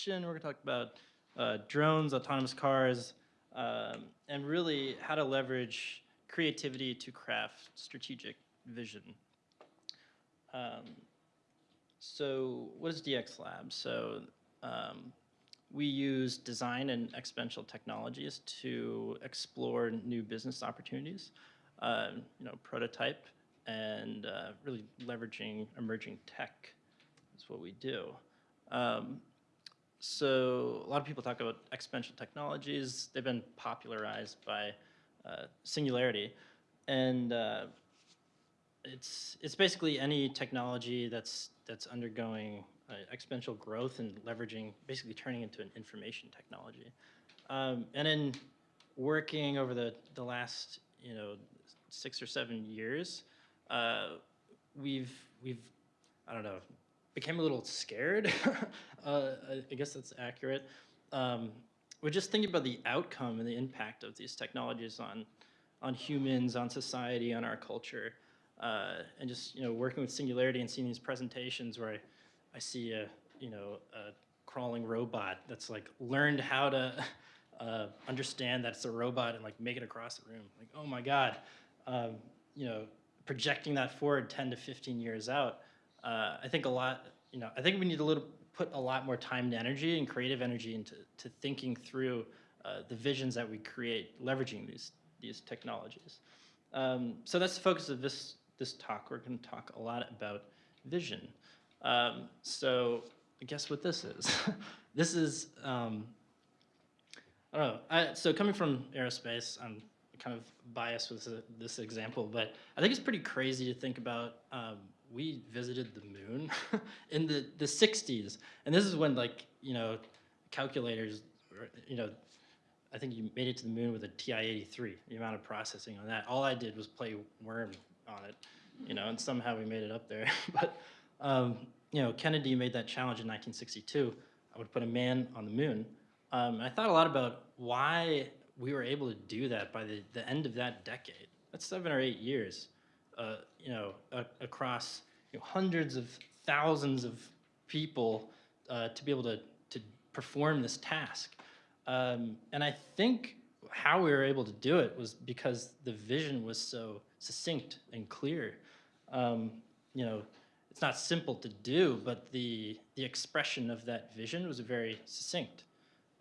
fiction. We're going to talk about uh, drones, autonomous cars, um, and really how to leverage creativity to craft strategic vision. Um, so what is DX Lab? So um, we use design and exponential technologies to explore new business opportunities, uh, you know, prototype, and uh, really leveraging emerging tech is what we do. Um, so a lot of people talk about exponential technologies. They've been popularized by uh, Singularity, and uh, it's it's basically any technology that's that's undergoing uh, exponential growth and leveraging, basically turning into an information technology. Um, and in working over the the last you know six or seven years, uh, we've we've I don't know became a little scared. uh, I guess that's accurate. Um, we're just thinking about the outcome and the impact of these technologies on, on humans, on society, on our culture. Uh, and just, you know, working with Singularity and seeing these presentations where I, I see a, you know, a crawling robot that's like learned how to uh, understand that it's a robot and like make it across the room. Like, oh my God, um, you know, projecting that forward 10 to 15 years out, uh, I think a lot, you know, I think we need a little, put a lot more time and energy and creative energy into to thinking through uh, the visions that we create, leveraging these, these technologies. Um, so that's the focus of this, this talk. We're gonna talk a lot about vision. Um, so guess what this is? this is, um, I don't know, I, so coming from aerospace, I'm kind of biased with this, this example, but I think it's pretty crazy to think about um, we visited the moon in the, the 60s. And this is when like, you know, calculators, you know, I think you made it to the moon with a TI-83, the amount of processing on that. All I did was play Worm on it, you know, and somehow we made it up there. but, um, you know, Kennedy made that challenge in 1962. I would put a man on the moon. Um, I thought a lot about why we were able to do that by the, the end of that decade. That's seven or eight years uh, you know, across you know, hundreds of thousands of people uh, to be able to, to perform this task. Um, and I think how we were able to do it was because the vision was so succinct and clear. Um, you know, it's not simple to do, but the, the expression of that vision was very succinct.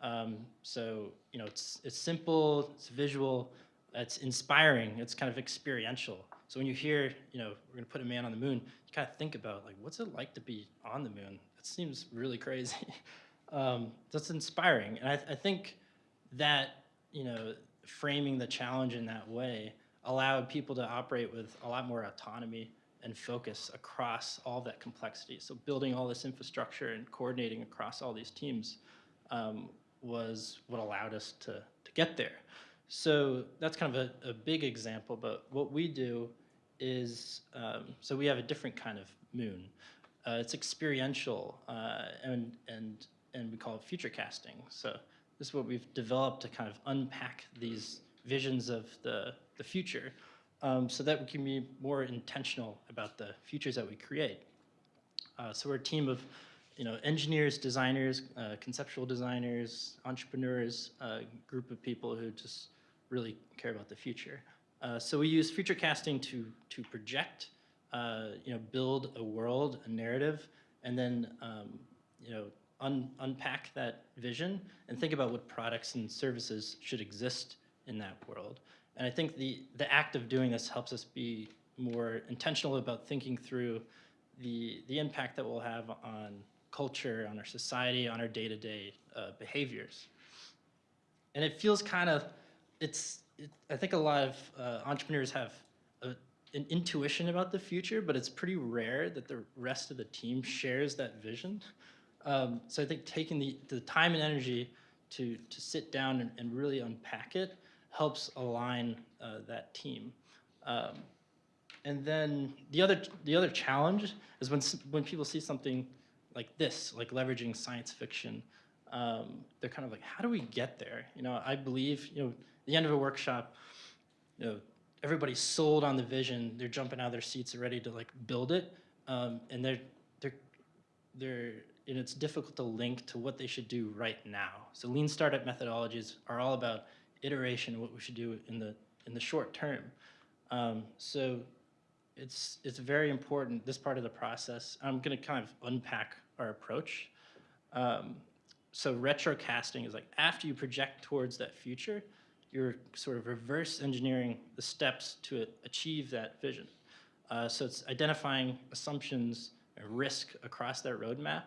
Um, so, you know, it's, it's simple, it's visual, it's inspiring, it's kind of experiential. So when you hear, you know, we're gonna put a man on the moon, you kind of think about like, what's it like to be on the moon? That seems really crazy. um, that's inspiring. And I, I think that, you know, framing the challenge in that way allowed people to operate with a lot more autonomy and focus across all that complexity. So building all this infrastructure and coordinating across all these teams um, was what allowed us to, to get there. So that's kind of a, a big example, but what we do is, um, so we have a different kind of moon. Uh, it's experiential uh, and, and, and we call it future casting. So this is what we've developed to kind of unpack these visions of the, the future um, so that we can be more intentional about the futures that we create. Uh, so we're a team of you know, engineers, designers, uh, conceptual designers, entrepreneurs, a uh, group of people who just really care about the future. Uh, so we use future casting to, to project, uh, you know, build a world, a narrative, and then, um, you know, un unpack that vision and think about what products and services should exist in that world. And I think the, the act of doing this helps us be more intentional about thinking through the, the impact that we'll have on culture, on our society, on our day-to-day -day, uh, behaviors. And it feels kind of it's, it, I think a lot of uh, entrepreneurs have a, an intuition about the future, but it's pretty rare that the rest of the team shares that vision. Um, so I think taking the, the time and energy to, to sit down and, and really unpack it helps align uh, that team. Um, and then the other, the other challenge is when, when people see something like this, like leveraging science fiction, um, they're kind of like, how do we get there? You know, I believe, you know, the end of a workshop, you know, everybody's sold on the vision. They're jumping out of their seats ready to like build it, um, and they're they're they're and it's difficult to link to what they should do right now. So lean startup methodologies are all about iteration and what we should do in the in the short term. Um, so it's it's very important this part of the process. I'm going to kind of unpack our approach. Um, so retrocasting is like after you project towards that future, you're sort of reverse engineering the steps to achieve that vision. Uh, so it's identifying assumptions and risk across that roadmap,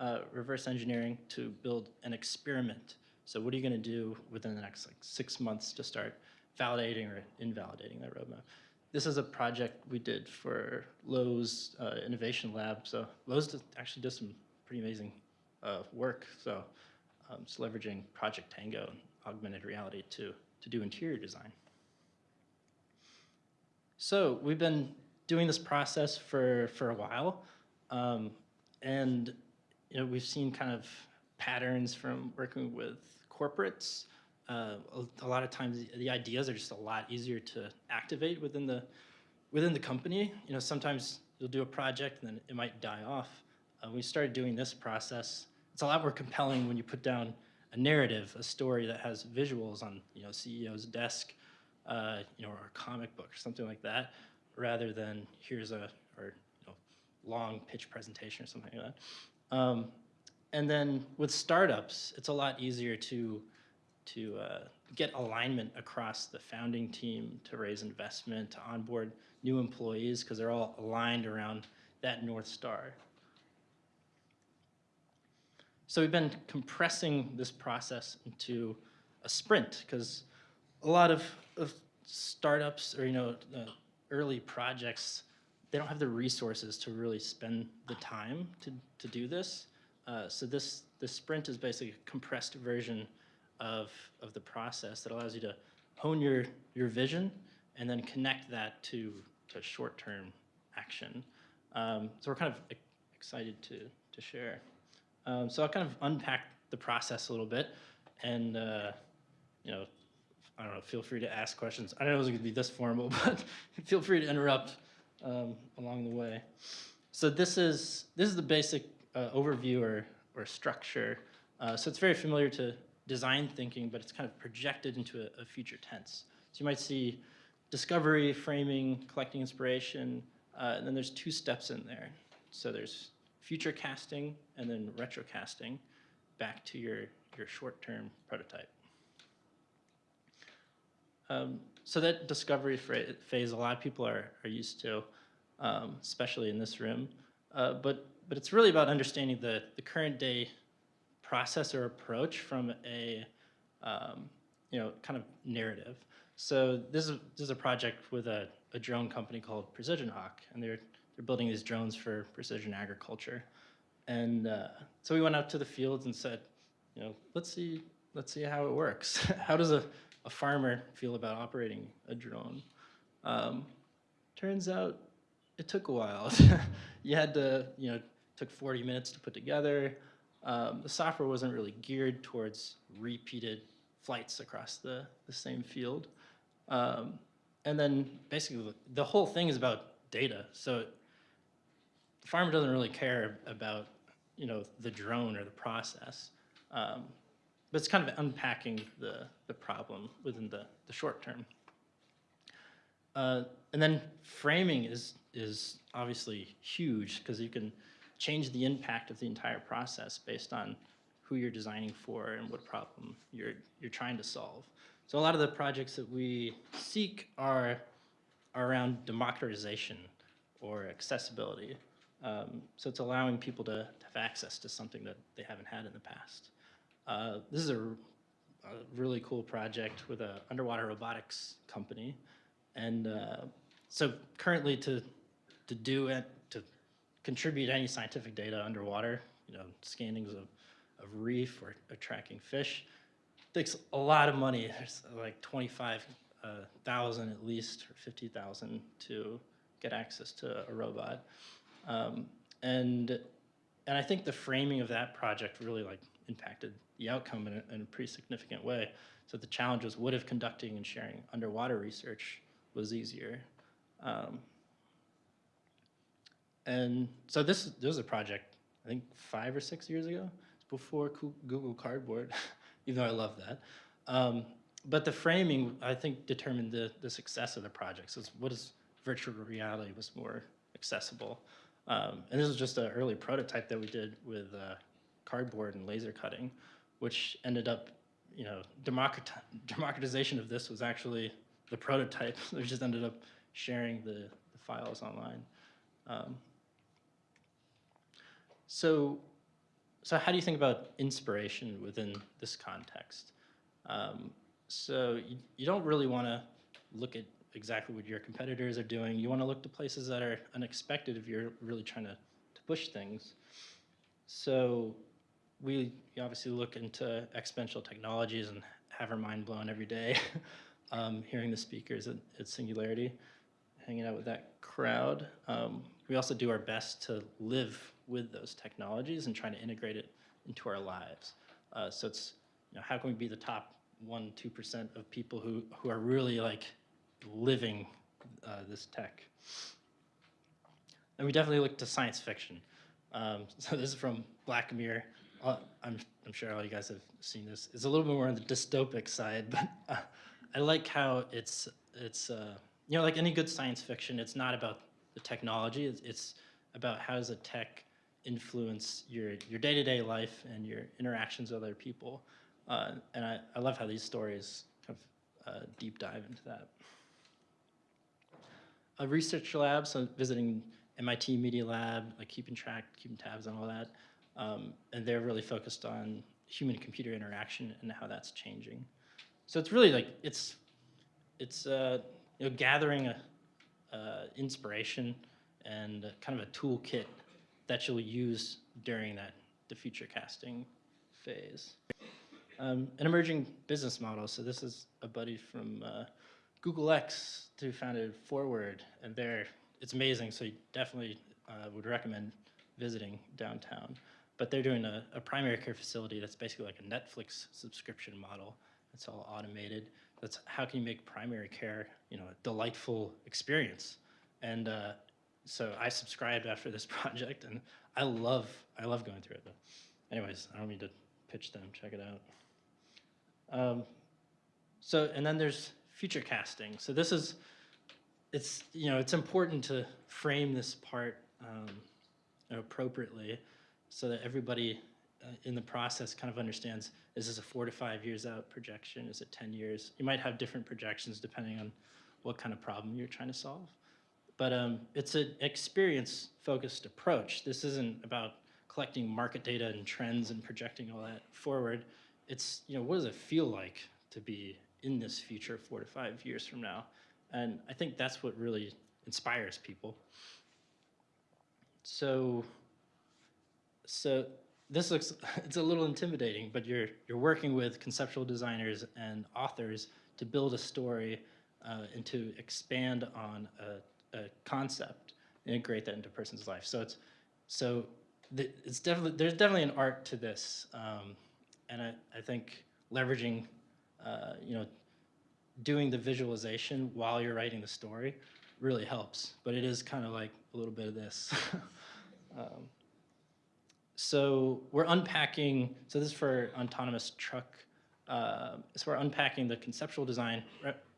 uh, reverse engineering to build an experiment. So what are you going to do within the next like six months to start validating or invalidating that roadmap? This is a project we did for Lowe's uh, Innovation Lab. So Lowe's actually does some pretty amazing uh, work. So um, it's leveraging Project Tango augmented reality to, to do interior design. So we've been doing this process for, for a while. Um, and you know, we've seen kind of patterns from working with corporates. Uh, a, a, lot of times the, ideas are just a lot easier to activate within the, within the company. You know, sometimes you'll do a project and then it might die off. Uh, we started doing this process. It's a lot more compelling when you put down a narrative, a story that has visuals on, you know, CEO's desk, uh, you know, or a comic book or something like that, rather than here's a or you know, long pitch presentation or something like that. Um, and then with startups, it's a lot easier to to uh, get alignment across the founding team to raise investment, to onboard new employees because they're all aligned around that North Star. So we've been compressing this process into a sprint because a lot of, of startups or you know uh, early projects, they don't have the resources to really spend the time to, to do this. Uh, so this, this sprint is basically a compressed version of, of the process that allows you to hone your, your vision and then connect that to, to short-term action. Um, so we're kind of excited to, to share. Um, so I'll kind of unpack the process a little bit and, uh, you know, I don't know, feel free to ask questions. I don't know it was going to be this formal, but feel free to interrupt um, along the way. So this is, this is the basic uh, overview or, or structure. Uh, so it's very familiar to design thinking, but it's kind of projected into a, a, future tense. So you might see discovery, framing, collecting inspiration, uh, and then there's two steps in there. So there's future casting and then retrocasting back to your, your short-term prototype. Um, so that discovery phase, a lot of people are, are used to, um, especially in this room. Uh, but, but it's really about understanding the, the current day process or approach from a, um, you know, kind of narrative. So this is, this is a project with a, a drone company called Precision Hawk, and they're, they're building these drones for precision agriculture. And uh, so we went out to the fields and said, you know, let's see, let's see how it works. how does a, a farmer feel about operating a drone. Um, turns out it took a while. you had to, you know, took 40 minutes to put together. Um, the software wasn't really geared towards repeated flights across the, the same field. Um, and then basically the whole thing is about data. So farmer doesn't really care about, you know, the drone or the process. Um, but it's kind of unpacking the, the problem within the, the short term. Uh, and then framing is, is obviously huge because you can change the impact of the entire process based on who you're designing for and what problem you're, you're trying to solve. So a lot of the projects that we seek are, are around democratization or accessibility. Um, so it's allowing people to, to have access to something that they haven't had in the past. Uh, this is a, a, really cool project with an underwater robotics company. And uh, so currently to, to do it, to contribute any scientific data underwater, you know, scannings of, of reef or, or tracking fish, takes a lot of money. There's like 25,000 uh, at least, or 50,000 to get access to a robot. Um, and, and I think the framing of that project really like impacted the outcome in a, in a pretty significant way. So the challenge was what if conducting and sharing underwater research was easier? Um, and so this, this is a project I think five or six years ago, before Google Cardboard, even though I love that. Um, but the framing, I think, determined the, the success of the project. So what is virtual reality was more accessible. Um, and this was just an early prototype that we did with uh, cardboard and laser cutting, which ended up, you know, democrat- democratization of this was actually the prototype. we just ended up sharing the, the files online. Um, so, so how do you think about inspiration within this context? Um, so you, you don't really want to look at exactly what your competitors are doing. You want to look to places that are unexpected if you're really trying to, to push things. So we obviously look into exponential technologies and have our mind blown every day, um, hearing the speakers at, at Singularity, hanging out with that crowd. Um, we also do our best to live with those technologies and trying to integrate it into our lives. Uh, so it's, you know, how can we be the top one, 2% of people who, who are really like living uh, this tech? And we definitely look to science fiction. Um, so this is from Black Mirror. Uh, I'm, I'm sure all you guys have seen this. It's a little bit more on the dystopic side, but uh, I like how it's, it's uh, you know, like any good science fiction, it's not about the technology. It's, it's about how does a tech influence your, your day-to-day life and your interactions with other people. Uh, and I, I love how these stories kind of uh, deep dive into that. A research lab, so visiting MIT Media Lab, like keeping track, keeping tabs on all that. Um, and they're really focused on human-computer interaction and how that's changing. So it's really like, it's, it's uh, you know, gathering a, uh, inspiration and kind of a toolkit that you'll use during that the future casting phase. Um, an emerging business model. So this is a buddy from uh, Google X who founded Forward, and they're it's amazing. So you definitely uh, would recommend visiting downtown. But they're doing a, a primary care facility that's basically like a Netflix subscription model. It's all automated. That's how can you make primary care, you know, a delightful experience. And uh, so I subscribed after this project, and I love I love going through it. But anyways, I don't mean to pitch them. Check it out. Um, so and then there's future casting. So this is it's you know it's important to frame this part um, appropriately so that everybody uh, in the process kind of understands is this a four to five years out projection? Is it 10 years? You might have different projections depending on what kind of problem you're trying to solve. But um, it's an experience focused approach. This isn't about collecting market data and trends and projecting all that forward. It's you know what does it feel like to be in this future four to five years from now and I think that's what really inspires people. So, so this looks, it's a little intimidating, but you're, you're working with conceptual designers and authors to build a story uh, and to expand on a, a concept, integrate that into a person's life. So it's, so it's definitely, there's definitely an art to this. Um, and I, I think leveraging, uh, you know, doing the visualization while you're writing the story really helps, but it is kind of like a little bit of this. um, so we're unpacking, so this is for autonomous truck, uh, so we're unpacking the conceptual design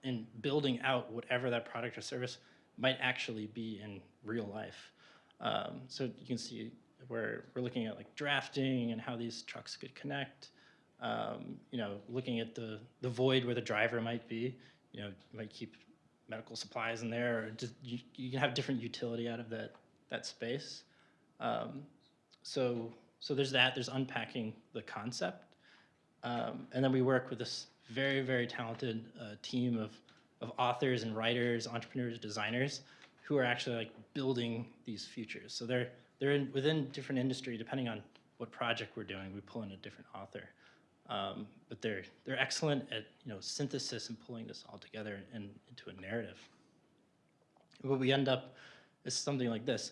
and building out whatever that product or service might actually be in real life. Um, so you can see where we're looking at like drafting and how these trucks could connect um, you know, looking at the, the void where the driver might be, you know, you might keep medical supplies in there, or just, you, you can have different utility out of that, that space. Um, so, so there's that, there's unpacking the concept. Um, and then we work with this very, very talented uh, team of, of authors and writers, entrepreneurs, designers, who are actually like building these futures. So they're, they're in, within different industry, depending on what project we're doing, we pull in a different author. Um, but they're, they're excellent at you know, synthesis and pulling this all together and into a narrative. What we end up is something like this.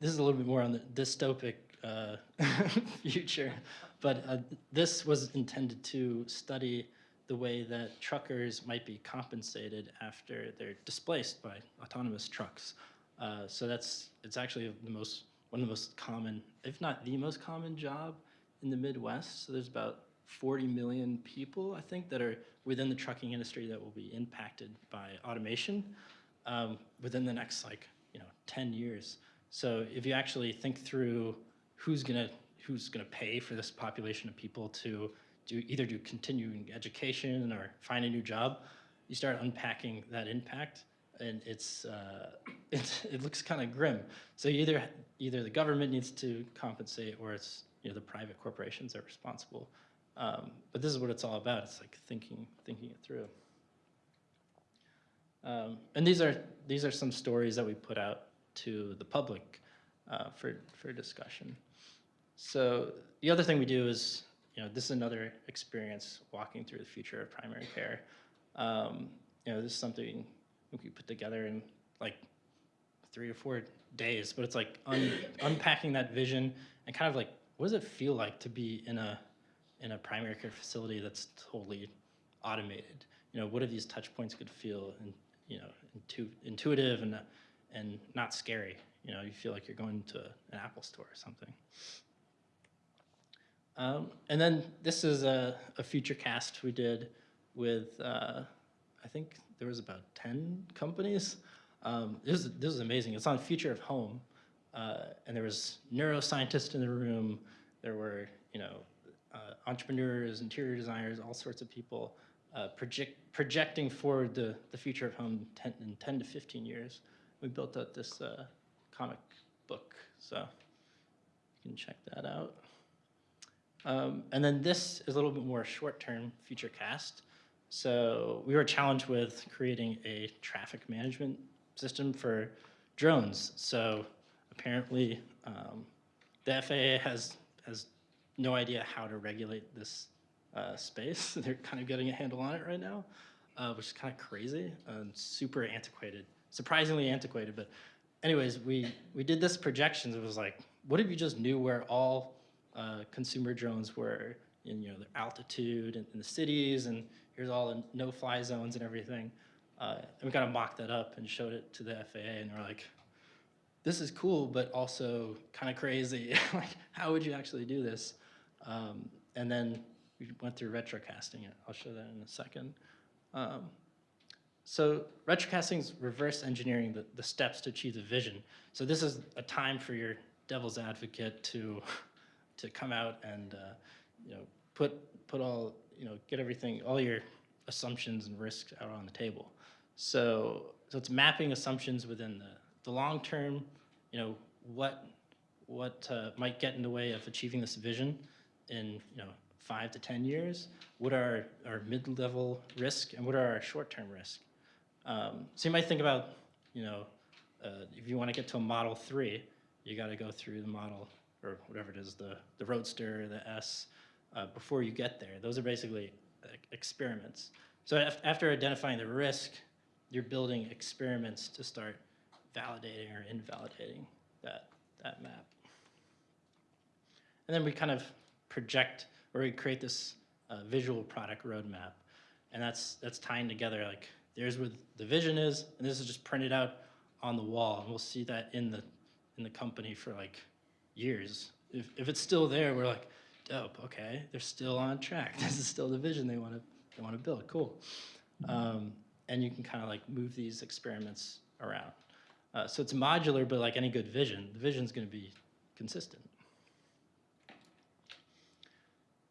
This is a little bit more on the dystopic uh, future, but uh, this was intended to study the way that truckers might be compensated after they're displaced by autonomous trucks. Uh, so that's, it's actually the most, one one of the most common, if not the most common job in the Midwest. So there's about 40 million people, I think, that are within the trucking industry that will be impacted by automation um, within the next like you know 10 years. So if you actually think through who's gonna who's gonna pay for this population of people to do either do continuing education or find a new job, you start unpacking that impact, and it's uh, it's it looks kind of grim. So either either the government needs to compensate, or it's you know the private corporations are responsible. Um, but this is what it's all about. It's like thinking thinking it through. Um, and these are these are some stories that we put out to the public uh, for for discussion. So the other thing we do is, you know, this is another experience walking through the future of primary care. Um, you know, this is something we put together in like three or four days, but it's like un unpacking that vision and kind of like, what does it feel like to be in a in a primary care facility that's totally automated? You know, what are these touch points could feel and you know intu intuitive and and not scary? You know, you feel like you're going to an Apple store or something. Um, and then this is a, a future cast we did with, uh, I think there was about 10 companies. Um, this, is, this is amazing. It's on Future of Home. Uh, and there was neuroscientists in the room. There were, you know, uh, entrepreneurs, interior designers, all sorts of people uh, project, projecting forward the, the future of home 10, in 10 to 15 years. We built out this uh, comic book, so you can check that out. Um, and then this is a little bit more short-term future cast. So we were challenged with creating a traffic management system for drones. So apparently um, the FAA has, has no idea how to regulate this uh, space. They're kind of getting a handle on it right now, uh, which is kind of crazy and super antiquated, surprisingly antiquated. But anyways, we, we did this projections. It was like, what if you just knew where all uh, consumer drones were in you know their altitude and in the cities, and here's all the no-fly zones and everything. Uh, and we kind of mocked that up and showed it to the FAA, and we're like, this is cool, but also kind of crazy. like, how would you actually do this? Um, and then we went through retrocasting it. I'll show that in a second. Um, so retrocasting is reverse engineering the, the steps to achieve the vision. So this is a time for your devil's advocate to to come out and uh, you know put put all you know get everything all your assumptions and risks out on the table. So so it's mapping assumptions within the the long term. You know what what uh, might get in the way of achieving this vision in you know five to ten years. What are our mid-level risk and what are our short-term risk? Um, so you might think about you know uh, if you want to get to a Model Three, you got to go through the model or whatever it is, the, the Roadster, the S, uh, before you get there. Those are basically experiments. So af after identifying the risk, you're building experiments to start validating or invalidating that, that map. And then we kind of project, or we create this uh, visual product roadmap. And that's, that's tying together, like, there's what the vision is, and this is just printed out on the wall. And we'll see that in the, in the company for like years. If, if it's still there, we're like, dope, okay, they're still on track. This is still the vision they want to they want to build. Cool. Um, and you can kind of like move these experiments around. Uh, so it's modular, but like any good vision, the vision is going to be consistent.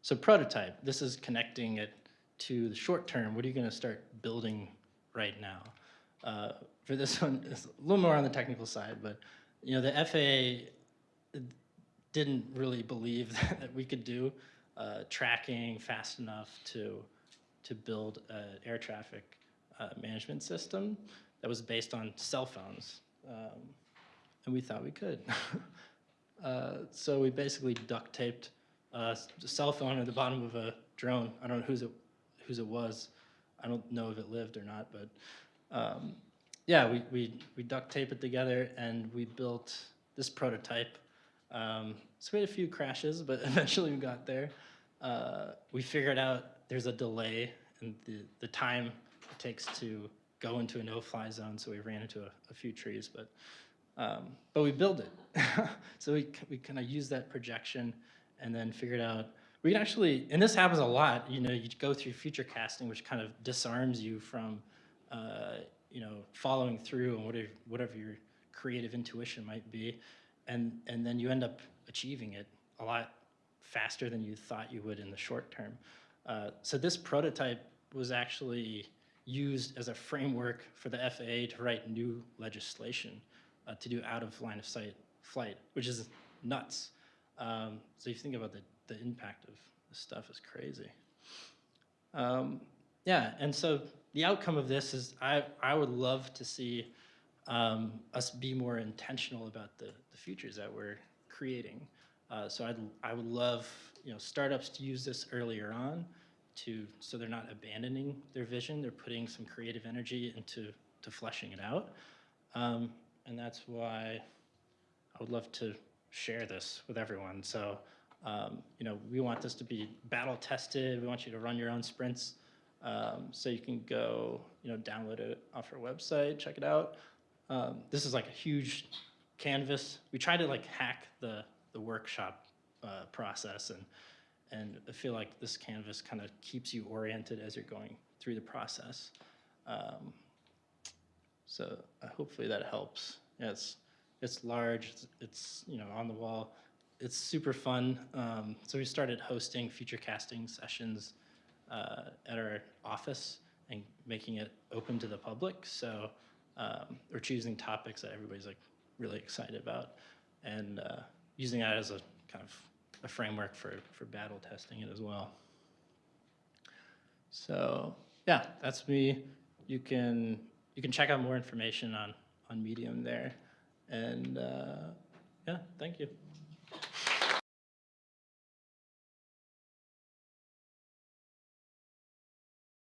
So prototype, this is connecting it to the short term. What are you going to start building right now? Uh, for this one, it's a little more on the technical side, but you know the FAA didn't really believe that we could do uh, tracking fast enough to to build an air traffic uh, management system that was based on cell phones, um, and we thought we could. uh, so we basically duct taped a cell phone at the bottom of a drone. I don't know whose it whose it was. I don't know if it lived or not, but um, yeah, we, we, we duct tape it together and we built this prototype um, so we had a few crashes, but eventually we got there. Uh, we figured out there's a delay in the, the time it takes to go into a no-fly zone, so we ran into a, a few trees, but Um, but we build it. so we, we kind of use that projection and then figured out, we can actually, and this happens a lot, you know, you go through future casting, which kind of disarms you from, uh, you know, following through on whatever, whatever your creative intuition might be. And, and then you end up achieving it a lot faster than you thought you would in the short term. Uh, so this prototype was actually used as a framework for the FAA to write new legislation uh, to do out of line of sight flight, which is nuts. Um, so you think about the, the impact of this stuff is crazy. Um, yeah, and so the outcome of this is I, I would love to see um, us be more intentional about the, the futures that we're creating. Uh, so I'd, I would love you know startups to use this earlier on to so they're not abandoning their vision. They're putting some creative energy into to fleshing it out, um, and that's why I would love to share this with everyone. So um, you know we want this to be battle tested. We want you to run your own sprints. Um, so you can go you know download it off our website, check it out. Um, this is like a huge canvas. We try to like hack the the workshop uh, process and and I feel like this canvas kind of keeps you oriented as you're going through the process. Um, so uh, hopefully that helps. Yeah, it's large. It's, it's you know on the wall. It's super fun. Um, so we started hosting future casting sessions uh, at our office and making it open to the public. So um, we're choosing topics that everybody's like really excited about, and uh, using that as a kind of a framework for for battle testing it as well. So yeah, that's me. You can you can check out more information on on Medium there, and uh, yeah, thank you.